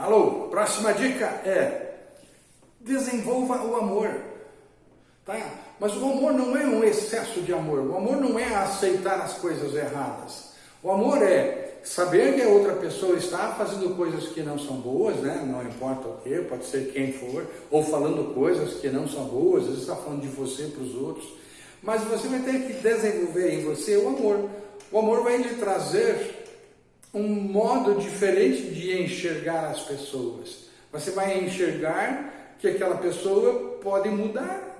Alô, próxima dica é desenvolva o amor. Tá? Mas o amor não é um excesso de amor. O amor não é aceitar as coisas erradas. O amor é saber que a outra pessoa está fazendo coisas que não são boas, né? não importa o que, pode ser quem for, ou falando coisas que não são boas, às vezes está falando de você para os outros. Mas você vai ter que desenvolver em você o amor. O amor vai lhe trazer um modo diferente de enxergar as pessoas. Você vai enxergar que aquela pessoa pode mudar.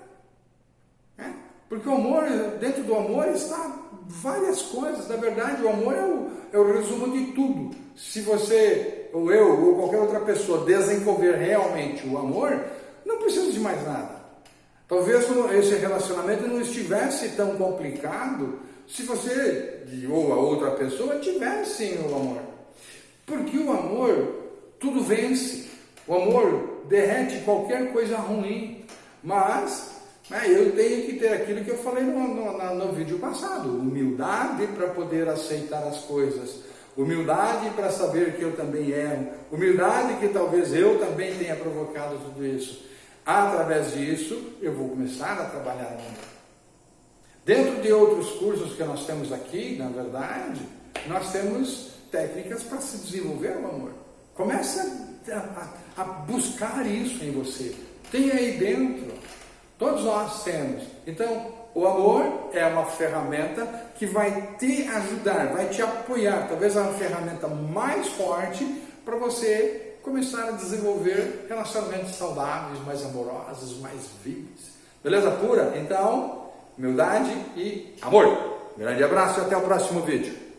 Né? Porque o amor, dentro do amor está várias coisas. Na verdade, o amor é o, é o resumo de tudo. Se você, ou eu, ou qualquer outra pessoa desenvolver realmente o amor, não precisa de mais nada. Talvez esse relacionamento não estivesse tão complicado se você ou a outra pessoa tivessem o amor. Porque o amor tudo vence. O amor derrete qualquer coisa ruim. Mas né, eu tenho que ter aquilo que eu falei no, no, no vídeo passado: humildade para poder aceitar as coisas. Humildade para saber que eu também erro. Humildade que talvez eu também tenha provocado tudo isso. Através disso, eu vou começar a trabalhar amor. Dentro de outros cursos que nós temos aqui, na verdade, nós temos técnicas para se desenvolver o amor. Comece a, a, a buscar isso em você. Tem aí dentro. Todos nós temos. Então, o amor é uma ferramenta que vai te ajudar, vai te apoiar. Talvez é uma ferramenta mais forte para você começar a desenvolver relacionamentos saudáveis, mais amorosos, mais vivos. Beleza pura? Então, humildade e amor. grande abraço e até o próximo vídeo.